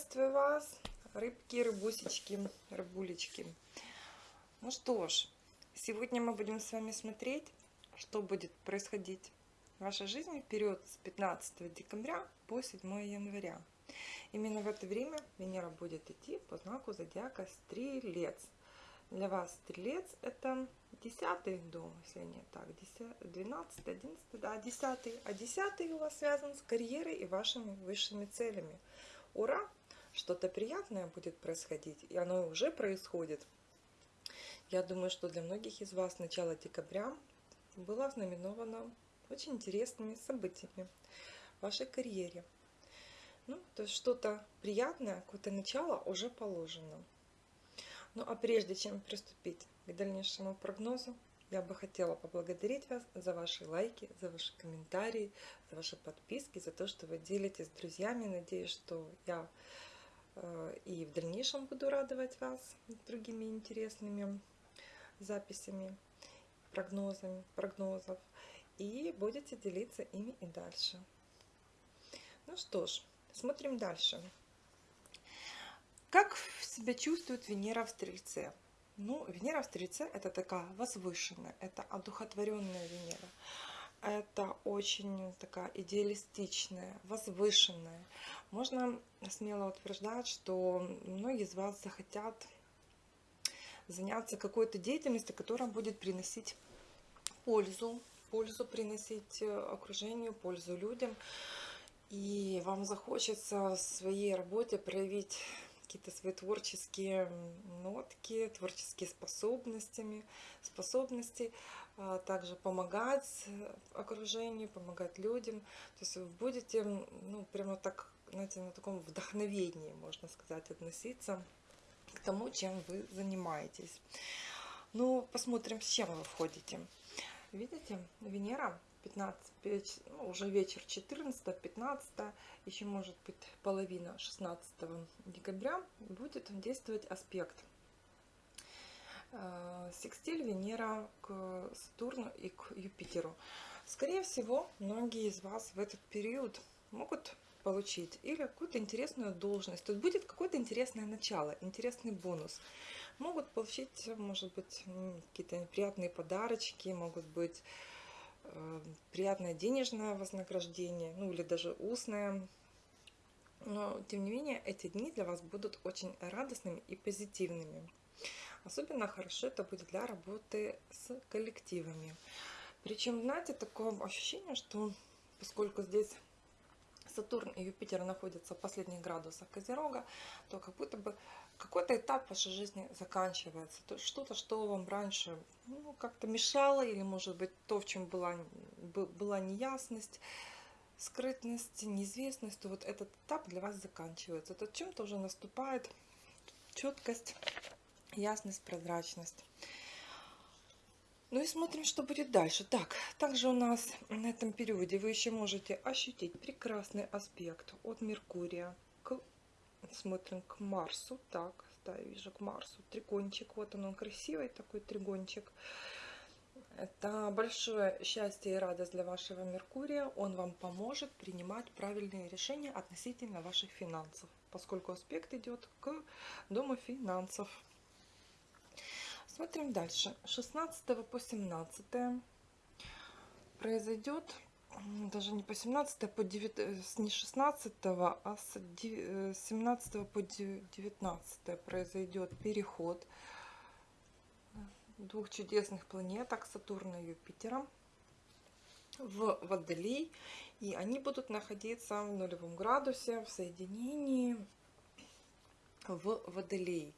Приветствую вас, рыбки, рыбусечки, рыбулечки. Ну что ж, сегодня мы будем с вами смотреть, что будет происходить в вашей жизни в с 15 декабря по 7 января. Именно в это время Венера будет идти по знаку зодиака Стрелец. Для вас Стрелец это 10 дом, если не так, 10, 12, 11, да, 10. А 10 у вас связан с карьерой и вашими высшими целями. Ура! Что-то приятное будет происходить, и оно уже происходит. Я думаю, что для многих из вас начало декабря было знаменовано очень интересными событиями в вашей карьере. Ну, то есть что-то приятное, какое-то начало уже положено. Ну а прежде чем приступить к дальнейшему прогнозу, я бы хотела поблагодарить вас за ваши лайки, за ваши комментарии, за ваши подписки, за то, что вы делитесь с друзьями. Надеюсь, что я и в дальнейшем буду радовать вас другими интересными записями, прогнозами, прогнозов. И будете делиться ими и дальше. Ну что ж, смотрим дальше. Как себя чувствует Венера в Стрельце? Ну, Венера в Стрельце – это такая возвышенная, это одухотворенная Венера. Это очень такая идеалистичная, возвышенная. Можно смело утверждать, что многие из вас захотят заняться какой-то деятельностью, которая будет приносить пользу, пользу приносить э, окружению, пользу людям. И вам захочется в своей работе проявить какие-то свои творческие нотки, творческие способностями, способности, также помогать окружению, помогать людям. То есть вы будете, ну, прямо так, знаете, на таком вдохновении, можно сказать, относиться к тому, чем вы занимаетесь. Ну, посмотрим, с чем вы входите. Видите, Венера 15, ну, уже вечер 14, 15, еще может быть половина 16 декабря будет действовать аспект. Э, секстиль Венера к Сатурну и к Юпитеру. Скорее всего, многие из вас в этот период могут получить или какую-то интересную должность. Тут будет какое-то интересное начало, интересный бонус. Могут получить, может быть, какие-то приятные подарочки, могут быть Э, приятное денежное вознаграждение, ну или даже устное. Но, тем не менее, эти дни для вас будут очень радостными и позитивными. Особенно хорошо это будет для работы с коллективами. Причем, знаете, такое ощущение, что поскольку здесь Сатурн и Юпитер находятся в последних градусах Козерога, то как будто бы какой-то этап вашей жизни заканчивается. То что-то, что вам раньше ну, как-то мешало, или, может быть, то, в чем была, была неясность, скрытность, неизвестность, то вот этот этап для вас заканчивается. То чем-то уже наступает четкость, ясность, прозрачность. Ну и смотрим, что будет дальше. Так, также у нас на этом периоде вы еще можете ощутить прекрасный аспект от Меркурия к, смотрим, к Марсу. Так, да, я вижу к Марсу. Тригончик, вот он, он красивый такой тригончик. Это большое счастье и радость для вашего Меркурия. Он вам поможет принимать правильные решения относительно ваших финансов, поскольку аспект идет к дому финансов. Смотрим дальше. 16 по 17 произойдет, даже не по 17, по 9, э, не 16, а с 17 э, по 19 произойдет переход двух чудесных планеток Сатурна и Юпитера в Водолей. И они будут находиться в нулевом градусе в соединении в Водолей.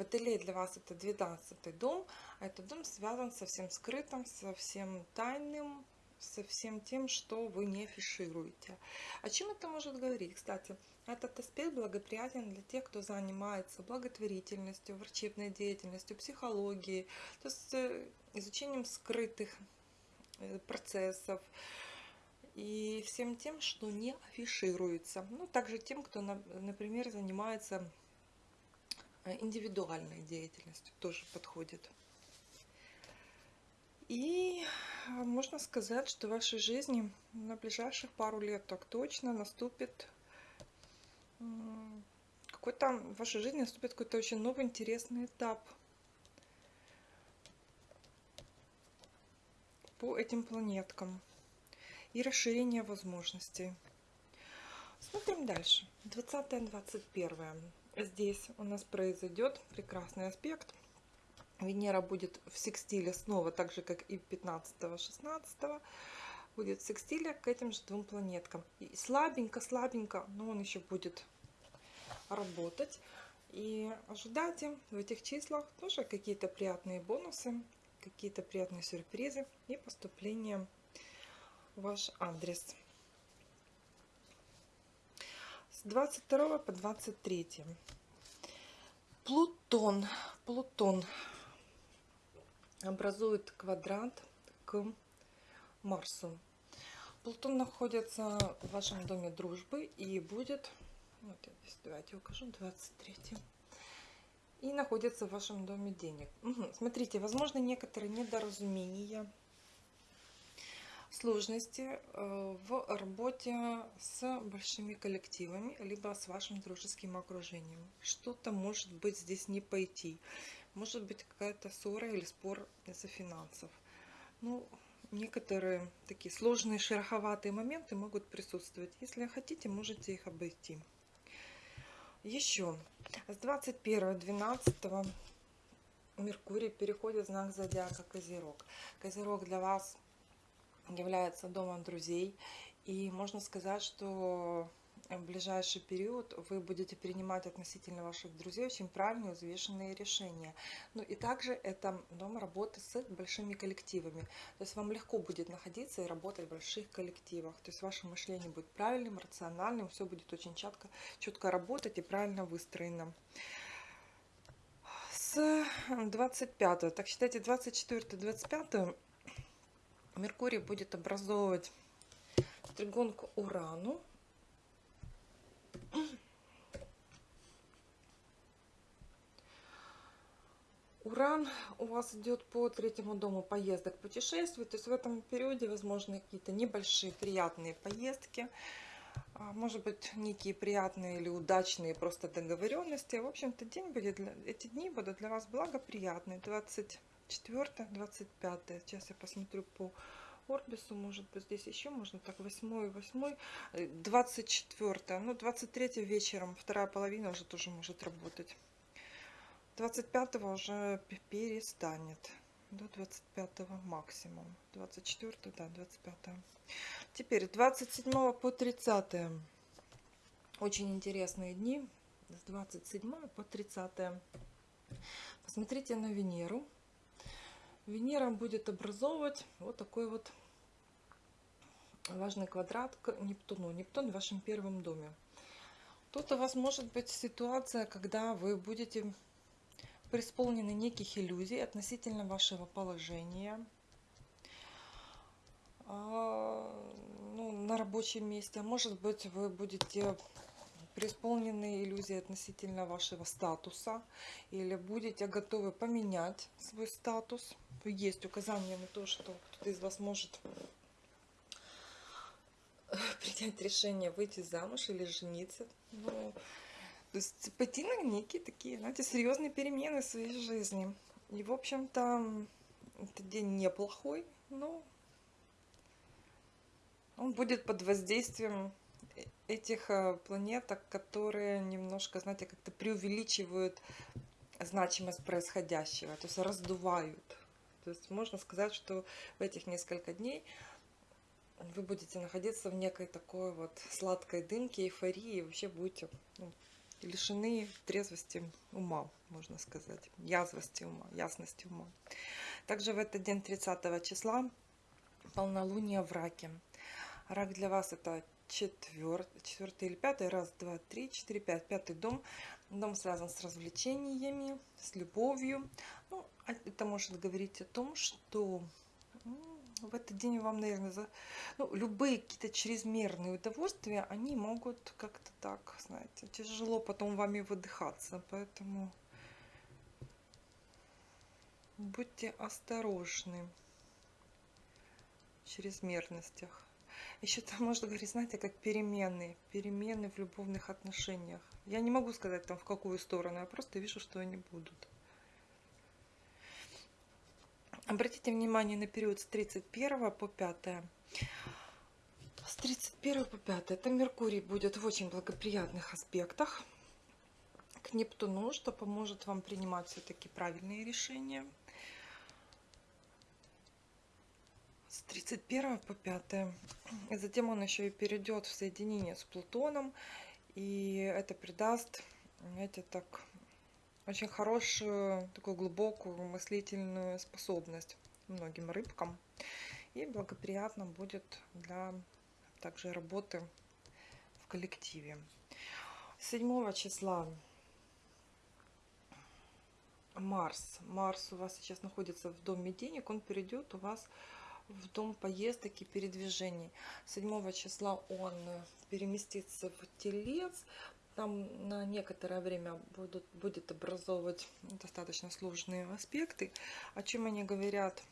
Водолей для вас это 12 дом, а этот дом связан со всем скрытым, со всем тайным, со всем тем, что вы не афишируете. О чем это может говорить? Кстати, этот аспект благоприятен для тех, кто занимается благотворительностью, врачебной деятельностью, психологией, то есть э, изучением скрытых э, процессов и всем тем, что не афишируется. Ну, также тем, кто, например, занимается индивидуальной деятельностью тоже подходит. И э, можно сказать, что в вашей жизни на ближайших пару лет так точно наступит какой-то в вашей жизни наступит какой-то очень новый интересный этап по этим планеткам и расширение возможностей. Смотрим дальше. 20-21. Здесь у нас произойдет прекрасный аспект. Венера будет в секстиле снова, так же как и 15-16 будет в секстиле к этим же двум планеткам. И слабенько-слабенько, но он еще будет работать. И ожидайте в этих числах тоже какие-то приятные бонусы, какие-то приятные сюрпризы и поступления в ваш адрес. С 22 по 23. Плутон. Плутон образует квадрат к Марсу. Плутон находится в вашем доме дружбы и будет, вот здесь давайте укажу, 23 и находится в вашем доме денег. Угу. Смотрите, возможно некоторые недоразумения, сложности э, в работе с большими коллективами, либо с вашим дружеским окружением. Что-то может быть здесь не пойти. Может быть какая-то ссора или спор из-за финансов. Ну, некоторые такие сложные, шероховатые моменты могут присутствовать. Если хотите, можете их обойти. Еще с 21-12 Меркурий переходит в знак зодиака Козерог. Козерог для вас является домом друзей. И можно сказать, что в ближайший период вы будете принимать относительно ваших друзей очень правильные, взвешенные решения. Ну и также это дом работы с большими коллективами. То есть вам легко будет находиться и работать в больших коллективах. То есть ваше мышление будет правильным, рациональным, все будет очень четко, четко работать и правильно выстроено. С 25, так считайте, 24-25 Меркурий будет образовывать тригон к Урану Уран у вас идет по третьему дому поездок, путешествий. То есть в этом периоде возможны какие-то небольшие приятные поездки. А, может быть, некие приятные или удачные просто договоренности. В общем-то, день будет для, эти дни будут для вас благоприятные. 24, 25. Сейчас я посмотрю по Орбису, может быть, здесь еще можно так, 8, 8, 24, ну, 23 вечером, вторая половина уже тоже может работать. 25 уже перестанет, до 25 максимум, 24, да, 25. Теперь 27 по 30, очень интересные дни, с 27 по 30. Посмотрите на Венеру. Венера будет образовывать вот такой вот важный квадрат к Нептуну. Нептун в вашем первом доме. Тут у вас может быть ситуация, когда вы будете преисполнены неких иллюзий относительно вашего положения а, ну, на рабочем месте. Может быть, вы будете преисполнены иллюзии относительно вашего статуса или будете готовы поменять свой статус. Есть указание на то, что кто-то из вас может принять решение выйти замуж или жениться. Ну, то есть пойти на некие такие, знаете, серьезные перемены в своей жизни. И, в общем-то, этот день неплохой, но он будет под воздействием э, этих э, планеток, которые немножко, знаете, как-то преувеличивают значимость происходящего, то есть раздувают. То есть можно сказать, что в этих несколько дней вы будете находиться в некой такой вот сладкой дымке, эйфории, и вообще будете ну, лишены трезвости ума, можно сказать, язвости ума, ясности ума. Также в этот день 30 числа полнолуние в раке. Рак для вас это четвертый, четвертый или пятый, раз, два, три, четыре, пять, пятый дом. Дом связан с развлечениями, с любовью. Ну, а это может говорить о том, что в этот день вам, наверное, за... ну, любые какие-то чрезмерные удовольствия, они могут как-то так, знаете, тяжело потом вами выдыхаться. Поэтому будьте осторожны в чрезмерностях. Еще там можно говорить, знаете, как перемены. Перемены в любовных отношениях. Я не могу сказать там в какую сторону, я просто вижу, что они будут. Обратите внимание на период с 31 по 5. С 31 по 5 это Меркурий будет в очень благоприятных аспектах к Нептуну, что поможет вам принимать все-таки правильные решения. 31 по 5. И затем он еще и перейдет в соединение с Плутоном. И это придаст, знаете, так, очень хорошую, такую глубокую мыслительную способность многим рыбкам. И благоприятно будет для также работы в коллективе. 7 числа Марс. Марс у вас сейчас находится в доме денег, он перейдет у вас в дом поездок и передвижений. 7 числа он переместится в Телец, там на некоторое время будут, будет образовывать достаточно сложные аспекты. О чем они говорят,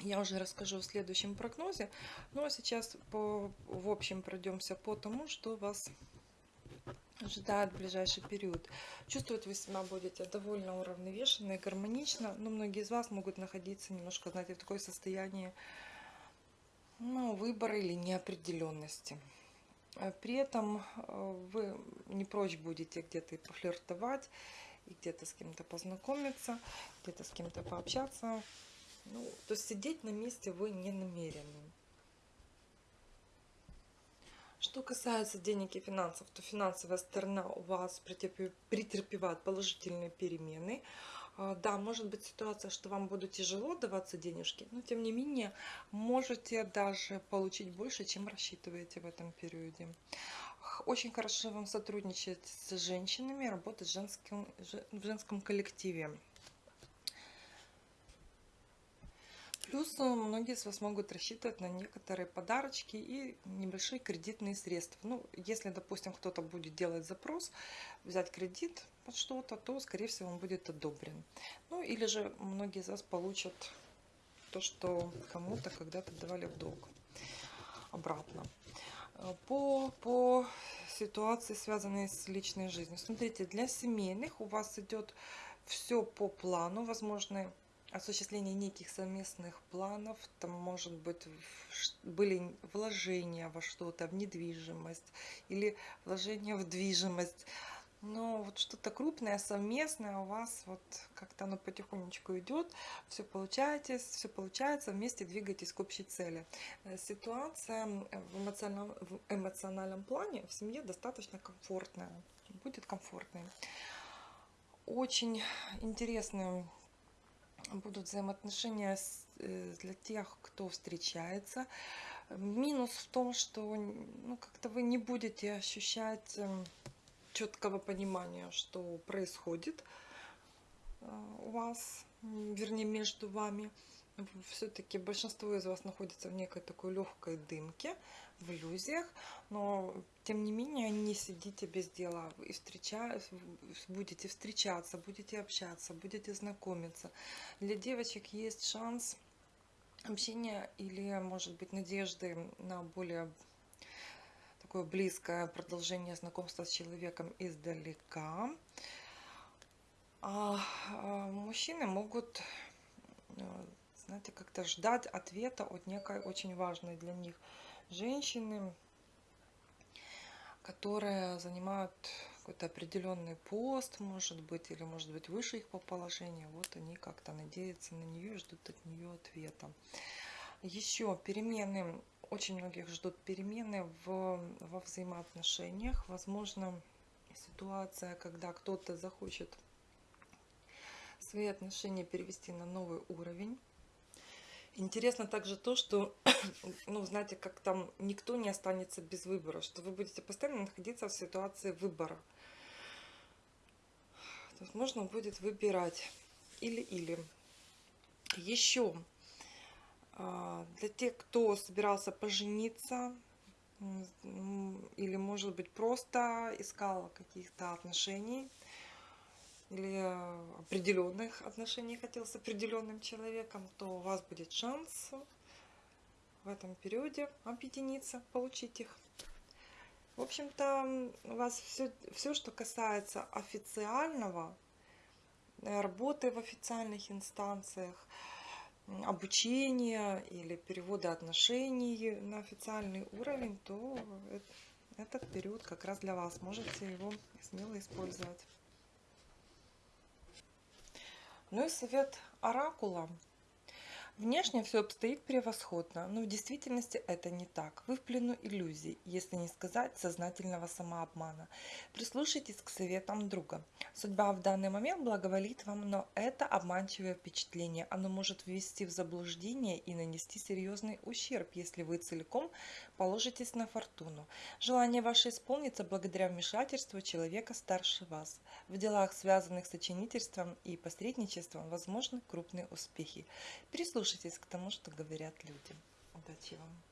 я уже расскажу в следующем прогнозе. Ну а сейчас по, в общем пройдемся по тому, что вас ожидает в ближайший период. Чувствовать вы себя будете довольно уравновешенно и гармонично, но многие из вас могут находиться немножко, знаете, в такое состоянии ну, выбора или неопределенности. Э, при этом э, вы не прочь будете где-то пофлиртовать, и где-то с кем-то познакомиться, где-то с кем-то пообщаться. Ну, то есть сидеть на месте вы не намерены. Что касается денег и финансов, то финансовая сторона у вас претерпевает положительные перемены. А, да, может быть ситуация, что вам будет тяжело даваться денежки, но тем не менее можете даже получить больше, чем рассчитываете в этом периоде. Очень хорошо вам сотрудничать с женщинами, работать в женском, в женском коллективе. Плюс э, многие из вас могут рассчитывать на некоторые подарочки и небольшие кредитные средства. Ну, если, допустим, кто-то будет делать запрос, взять кредит под что-то, то, скорее всего, он будет одобрен. Ну, или же многие из вас получат то, что кому-то когда-то давали в долг обратно. Э, по, по ситуации, связанной с личной жизнью. Смотрите, для семейных у вас идет все по плану, возможны осуществление неких совместных планов, там может быть были вложения во что-то, в недвижимость или вложения в движимость. Но вот что-то крупное, совместное у вас вот как-то оно потихонечку идет, все получаете, все получается, вместе двигаетесь к общей цели. Э, ситуация в эмоциональном, в эмоциональном плане в семье достаточно комфортная, будет комфортной. Очень интересный будут взаимоотношения э, для тех, кто встречается. Минус в том, что ну, как-то вы не будете ощущать эм, четкого понимания, что происходит э, у вас, вернее, между вами. Все-таки большинство из вас находится в некой такой легкой дымке, в иллюзиях, но тем не менее не сидите без дела и встреча... будете встречаться, будете общаться, будете знакомиться. Для девочек есть шанс общения или, может быть, надежды на более такое близкое продолжение знакомства с человеком издалека. А, а мужчины могут, э, знаете, как-то ждать ответа от некой очень важной для них женщины, которые занимают какой-то определенный пост, может быть, или может быть выше их по положению. Вот они как-то надеются на нее и ждут от нее ответа. Еще перемены, очень многих ждут перемены в, во взаимоотношениях. Возможно, ситуация, когда кто-то захочет свои отношения перевести на новый уровень Интересно также то, что, ну, знаете, как там никто не останется без выбора, что вы будете постоянно находиться в ситуации выбора. То есть можно будет выбирать или-или. Еще а, для тех, кто собирался пожениться, или, может быть, просто искал каких-то отношений, или определенных отношений хотел с определенным человеком, то у вас будет шанс в этом периоде объединиться, получить их. В общем-то, у вас все, все, что касается официального, э, работы в официальных инстанциях, обучения или перевода отношений на официальный уровень, то этот период как раз для вас. Можете его смело использовать. Ну и совет оракула. Внешне все обстоит превосходно, но в действительности это не так. Вы в плену иллюзий, если не сказать сознательного самообмана. Прислушайтесь к советам друга. Судьба в данный момент благоволит вам, но это обманчивое впечатление. Оно может ввести в заблуждение и нанести серьезный ущерб, если вы целиком положитесь на фортуну. Желание ваше исполнится благодаря вмешательству человека старше вас. В делах, связанных с очинительством и посредничеством, возможны крупные успехи. Прислушайтесь к тому, что говорят люди. Удачи вам!